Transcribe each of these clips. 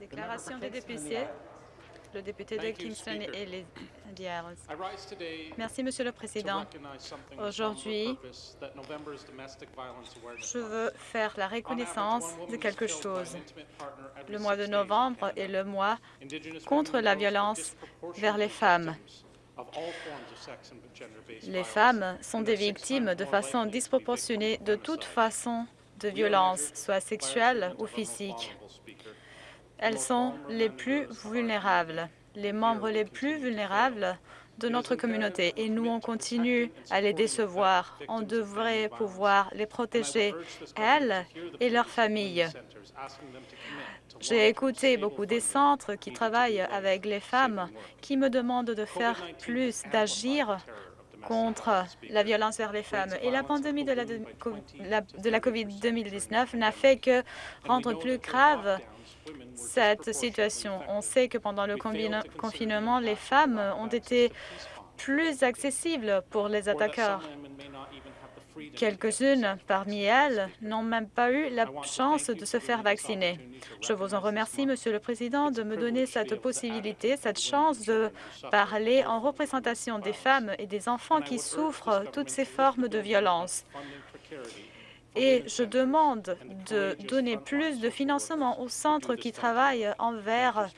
Déclaration des députés. Le député de Kingston et les Isles. Merci, Monsieur le Président. Aujourd'hui, je veux faire la reconnaissance de quelque chose. Le mois de novembre est le mois contre la violence vers les femmes. Les femmes sont des victimes de façon disproportionnée de toute façon de violence, soit sexuelle ou physique. Elles sont les plus vulnérables, les membres les plus vulnérables de notre communauté et nous, on continue à les décevoir. On devrait pouvoir les protéger, elles et leurs familles. J'ai écouté beaucoup des centres qui travaillent avec les femmes qui me demandent de faire plus, d'agir contre la violence vers les femmes. Et la pandémie de la, de la COVID-2019 n'a fait que rendre plus grave cette situation. On sait que pendant le confinement, les femmes ont été plus accessibles pour les attaqueurs. Quelques-unes parmi elles n'ont même pas eu la chance de se faire vacciner. Je vous en remercie, Monsieur le Président, de me donner cette possibilité, cette chance de parler en représentation des femmes et des enfants qui souffrent toutes ces formes de violence et je demande de donner plus de financement aux centres qui travaillent envers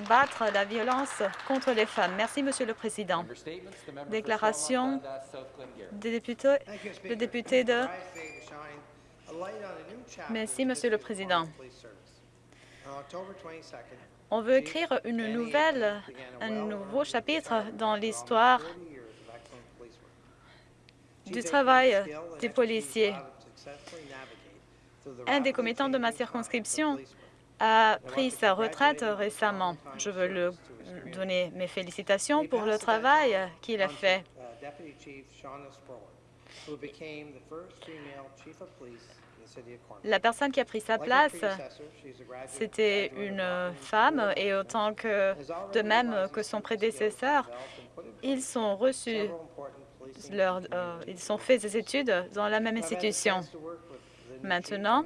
battre la violence contre les femmes. Merci, Monsieur le Président. Déclaration des députés, le député de... Merci, Monsieur le Président. On veut écrire une nouvelle, un nouveau chapitre dans l'histoire du travail des policiers. Un des commettants de ma circonscription a pris sa retraite récemment. Je veux lui donner mes félicitations pour le travail qu'il a fait. La personne qui a pris sa place, c'était une femme et autant que de même que son prédécesseur, ils sont reçus euh, ils ont fait des études dans la même institution. Maintenant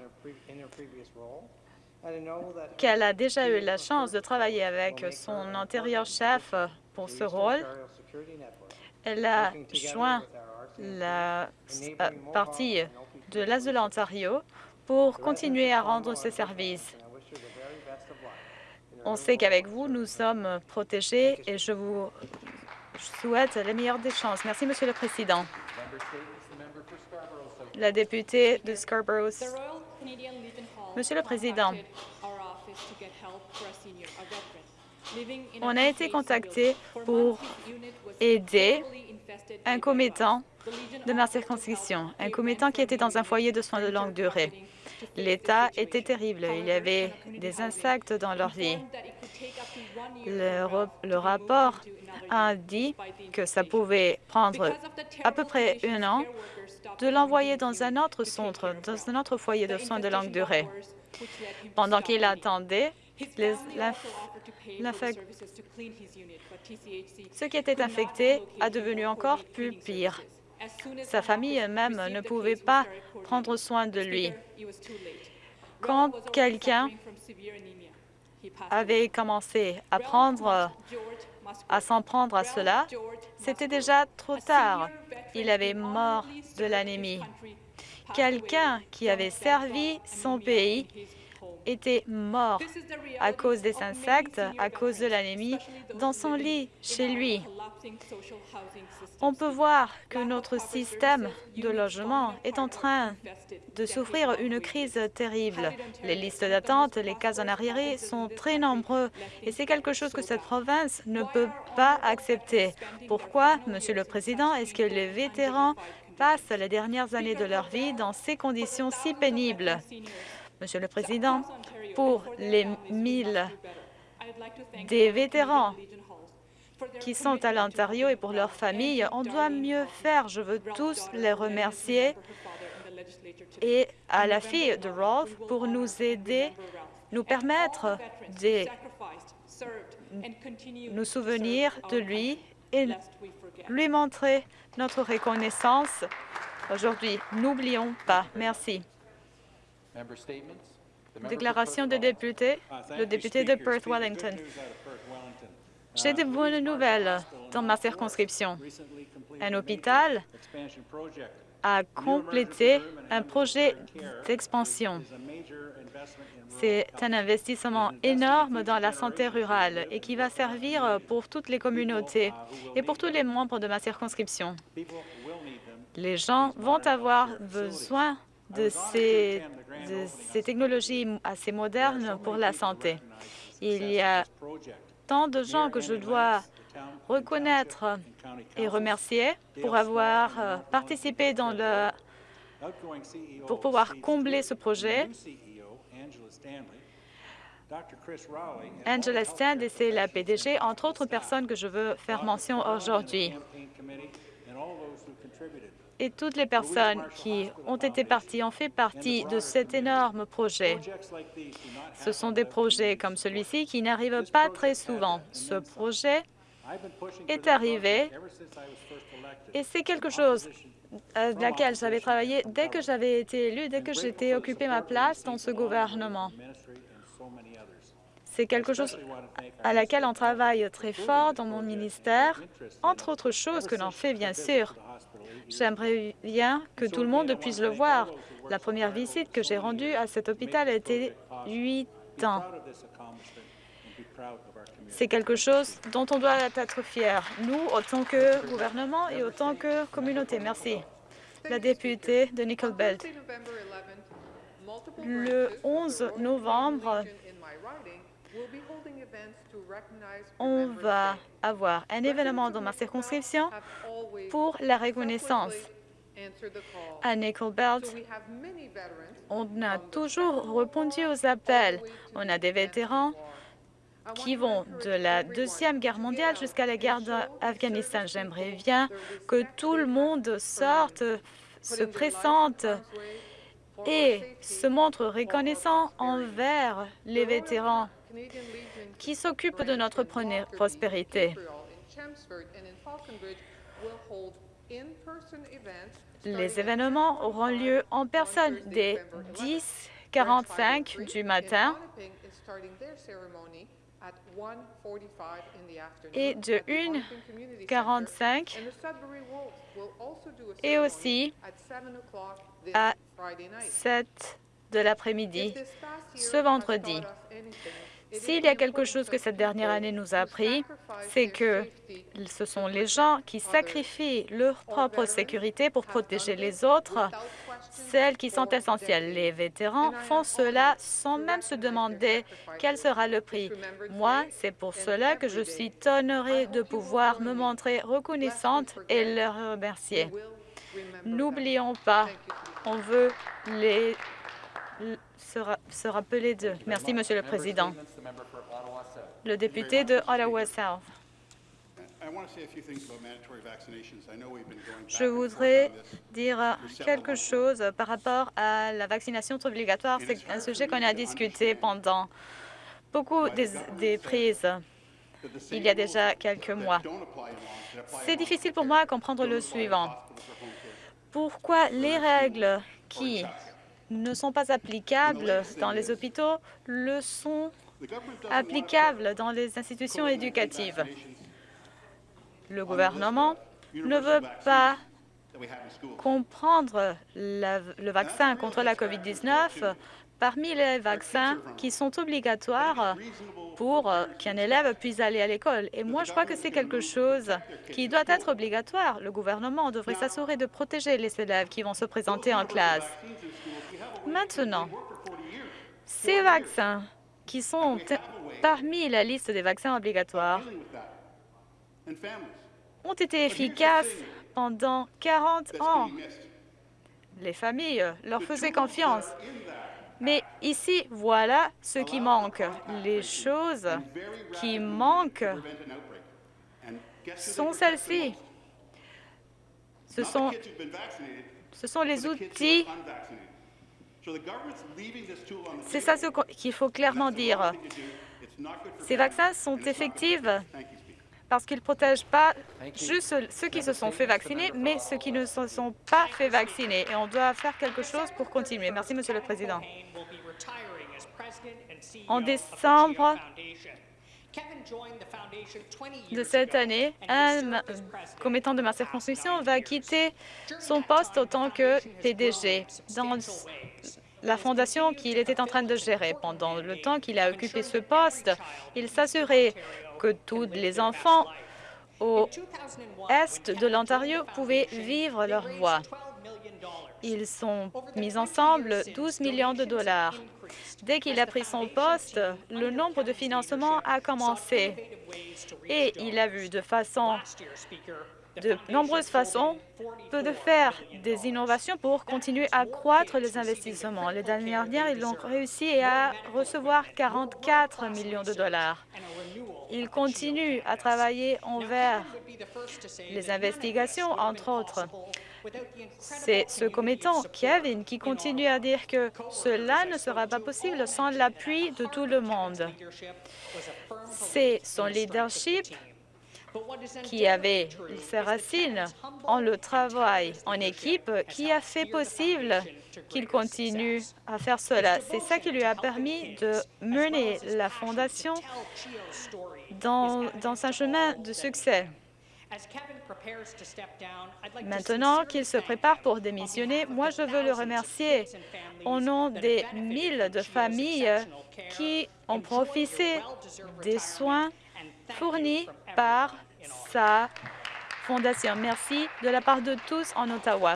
qu'elle a déjà eu la chance de travailler avec son antérieur chef pour ce rôle, elle a joint la euh, partie de l'Est de l'Ontario pour continuer à rendre ses services. On sait qu'avec vous, nous sommes protégés et je vous souhaite les meilleures des chances. Merci, Monsieur le Président. La députée de Scarborough. Monsieur le Président, on a été contacté pour aider un commettant de ma circonscription, un commettant qui était dans un foyer de soins de longue durée. L'état était terrible. Il y avait des insectes dans leur vie. Le, rapport a dit que ça pouvait prendre à peu près un an de l'envoyer dans un autre centre, dans un autre foyer de soins de longue durée. Pendant qu'il attendait, ce qui était infecté a devenu encore plus pire. Sa famille même ne pouvait pas prendre soin de lui. Quand quelqu'un avait commencé à à s'en prendre à cela, c'était déjà trop tard. Il avait mort de l'anémie. Quelqu'un qui avait servi son pays était mort à cause des insectes, à cause de l'anémie, dans son lit, chez lui. On peut voir que notre système de logement est en train de souffrir une crise terrible. Les listes d'attente, les cas en arriéré sont très nombreux et c'est quelque chose que cette province ne peut pas accepter. Pourquoi, Monsieur le Président, est-ce que les vétérans passent les dernières années de leur vie dans ces conditions si pénibles? Monsieur le Président, pour les mille des vétérans qui sont à l'Ontario et pour leurs familles, on doit mieux faire. Je veux tous les remercier et à la fille de Rolf pour nous aider, nous permettre de nous souvenir de lui et lui montrer notre reconnaissance aujourd'hui. N'oublions pas. Merci. Déclaration des députés, le député de Perth-Wellington. J'ai de bonnes nouvelles dans ma circonscription. Un hôpital a complété un projet d'expansion. C'est un investissement énorme dans la santé rurale et qui va servir pour toutes les communautés et pour tous les membres de ma circonscription. Les gens vont avoir besoin de ces, de ces technologies assez modernes pour la santé. Il y a tant de gens que je dois reconnaître et remercier pour avoir euh, participé dans le pour pouvoir combler ce projet. Angela Stand, c'est la PDG, entre autres personnes que je veux faire mention aujourd'hui et toutes les personnes qui ont été parties ont fait partie de cet énorme projet. Ce sont des projets comme celui-ci qui n'arrivent pas très souvent. Ce projet est arrivé et c'est quelque chose à laquelle j'avais travaillé dès que j'avais été élu, dès que j'étais occupé ma place dans ce gouvernement. C'est quelque chose à laquelle on travaille très fort dans mon ministère, entre autres choses que l'on fait, bien sûr. J'aimerais bien que tout le monde puisse le voir. La première visite que j'ai rendue à cet hôpital a été huit ans. C'est quelque chose dont on doit être fier, nous, autant que gouvernement et autant que communauté. Merci. La députée de Nickel Belt. Le 11 novembre, on va avoir un événement dans ma circonscription pour la reconnaissance. À Nickel Belt, on a toujours répondu aux appels. On a des vétérans qui vont de la Deuxième Guerre mondiale jusqu'à la guerre d'Afghanistan. J'aimerais bien que tout le monde sorte, se présente et se montre reconnaissant envers les vétérans qui s'occupent de notre prospérité. Les événements auront lieu en personne dès 10h45 du matin et de 1h45 et aussi à 7 de l'après-midi ce vendredi. S'il y a quelque chose que cette dernière année nous a appris, c'est que ce sont les gens qui sacrifient leur propre sécurité pour protéger les autres, celles qui sont essentielles. Les vétérans font cela sans même se demander quel sera le prix. Moi, c'est pour cela que je suis honorée de pouvoir me montrer reconnaissante et leur remercier. N'oublions pas, on veut les se, rappeler d'eux. Merci, Monsieur le Président. Le député de Ottawa-South. Je voudrais dire quelque chose par rapport à la vaccination obligatoire. C'est un sujet qu'on a discuté pendant beaucoup des, des prises il y a déjà quelques mois. C'est difficile pour moi à comprendre le suivant. Pourquoi les règles qui ne sont pas applicables dans les hôpitaux le sont applicables dans les institutions éducatives. Le gouvernement ne veut pas comprendre le vaccin contre la COVID-19 parmi les vaccins qui sont obligatoires pour qu'un élève puisse aller à l'école. Et moi, je crois que c'est quelque chose qui doit être obligatoire. Le gouvernement devrait s'assurer de protéger les élèves qui vont se présenter en classe. Maintenant, ces vaccins qui sont parmi la liste des vaccins obligatoires ont été efficaces pendant 40 ans. Les familles leur faisaient confiance. Mais ici, voilà ce qui manque. Les choses qui manquent sont celles-ci. Ce sont, ce sont les outils c'est ça ce qu'il faut clairement dire. Ces vaccins sont effectifs parce qu'ils ne protègent pas juste ceux qui se sont fait vacciner, mais ceux qui ne se sont pas fait vacciner. Et on doit faire quelque chose pour continuer. Merci, Monsieur le Président. En décembre de cette année, un commettant de ma circonscription va quitter son poste en tant que PDG dans la fondation qu'il était en train de gérer. Pendant le temps qu'il a occupé ce poste, il s'assurait que tous les enfants au est de l'Ontario pouvaient vivre leur voie. Ils sont mis ensemble 12 millions de dollars. Dès qu'il a pris son poste, le nombre de financements a commencé et il a vu de façon de nombreuses façons de faire des innovations pour continuer à croître les investissements. Les dernières dernière, ils ont réussi à recevoir 44 millions de dollars. Ils continuent à travailler envers les investigations, entre autres. C'est ce commettant, Kevin, qui continue à dire que cela ne sera pas possible sans l'appui de tout le monde. C'est son leadership qui avait ses racines en le travail en équipe qui a fait possible qu'il continue à faire cela. C'est ça qui lui a permis de mener la Fondation dans, dans un chemin de succès. Maintenant qu'il se prépare pour démissionner, moi, je veux le remercier au nom des mille de familles qui ont profité des soins fournis par sa fondation. Merci de la part de tous en Ottawa.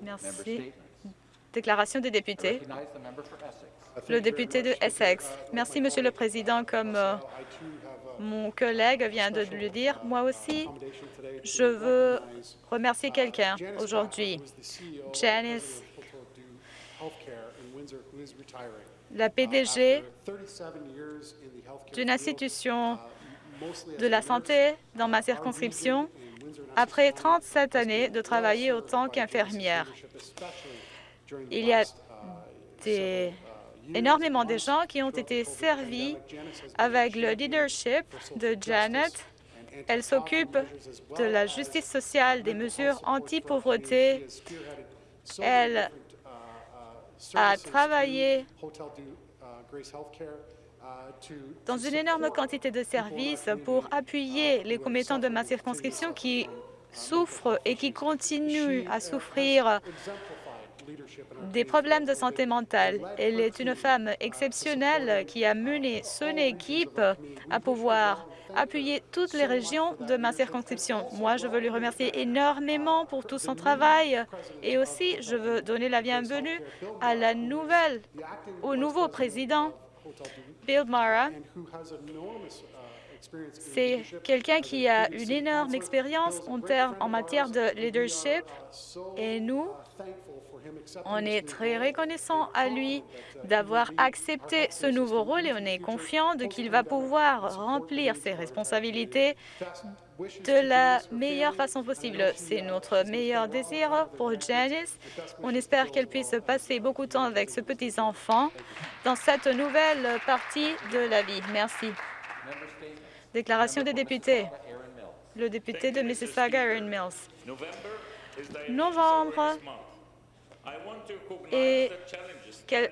Merci. Déclaration des députés. Le député de Essex. Merci, Monsieur le Président. Comme euh, mon collègue vient de le dire, moi aussi, je veux remercier quelqu'un aujourd'hui. Janice, la PDG d'une institution de la santé dans ma circonscription après 37 années de travailler autant qu'infirmière. Il y a des, énormément de gens qui ont été servis avec le leadership de Janet. Elle s'occupe de la justice sociale, des mesures anti-pauvreté. Elle a travaillé dans une énorme quantité de services pour appuyer les commettants de ma circonscription qui souffrent et qui continuent à souffrir des problèmes de santé mentale. Elle est une femme exceptionnelle qui a mené son équipe à pouvoir appuyer toutes les régions de ma circonscription. Moi, je veux lui remercier énormément pour tout son travail et aussi je veux donner la bienvenue à la nouvelle, au nouveau président Bill Mara, c'est quelqu'un qui a une énorme expérience en, en matière de leadership et nous, on est très reconnaissant à lui d'avoir accepté ce nouveau rôle et on est confiant qu'il va pouvoir remplir ses responsabilités de la meilleure façon possible. C'est notre meilleur désir pour Janice. On espère qu'elle puisse passer beaucoup de temps avec ce petit enfant dans cette nouvelle partie de la vie. Merci. Déclaration des députés. Le député de Mississauga, Aaron Mills. Novembre est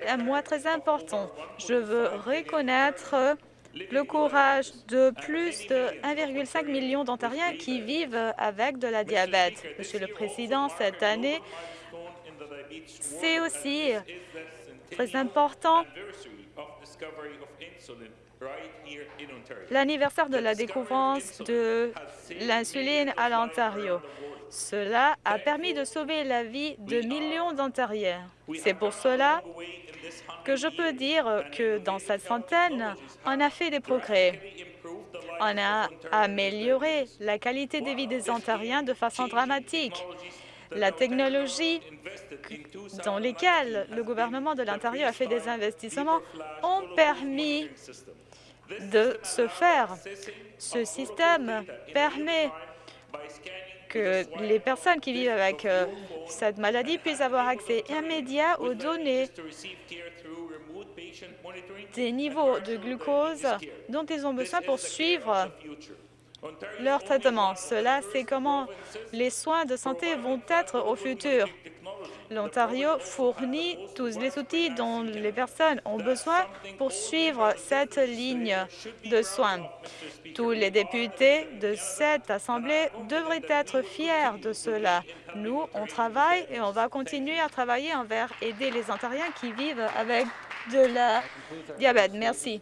un mois très important? Je veux reconnaître le courage de plus de 1,5 million d'Ontariens qui vivent avec de la diabète. Monsieur le Président, cette année, c'est aussi très important l'anniversaire de la découverte de l'insuline à l'Ontario. Cela a permis de sauver la vie de millions d'Ontariens. C'est pour cela que je peux dire que dans cette centaine, on a fait des progrès. On a amélioré la qualité de vie des Ontariens de façon dramatique. La technologie dans lesquelles le gouvernement de l'Ontario a fait des investissements ont permis de se faire. Ce système permet que les personnes qui vivent avec euh, cette maladie puissent avoir accès immédiat aux données des niveaux de glucose dont ils ont besoin pour suivre leur traitement. Cela, c'est comment les soins de santé vont être au futur. L'Ontario fournit tous les outils dont les personnes ont besoin pour suivre cette ligne de soins. Tous les députés de cette Assemblée devraient être fiers de cela. Nous, on travaille et on va continuer à travailler envers aider les Ontariens qui vivent avec de la diabète. Merci.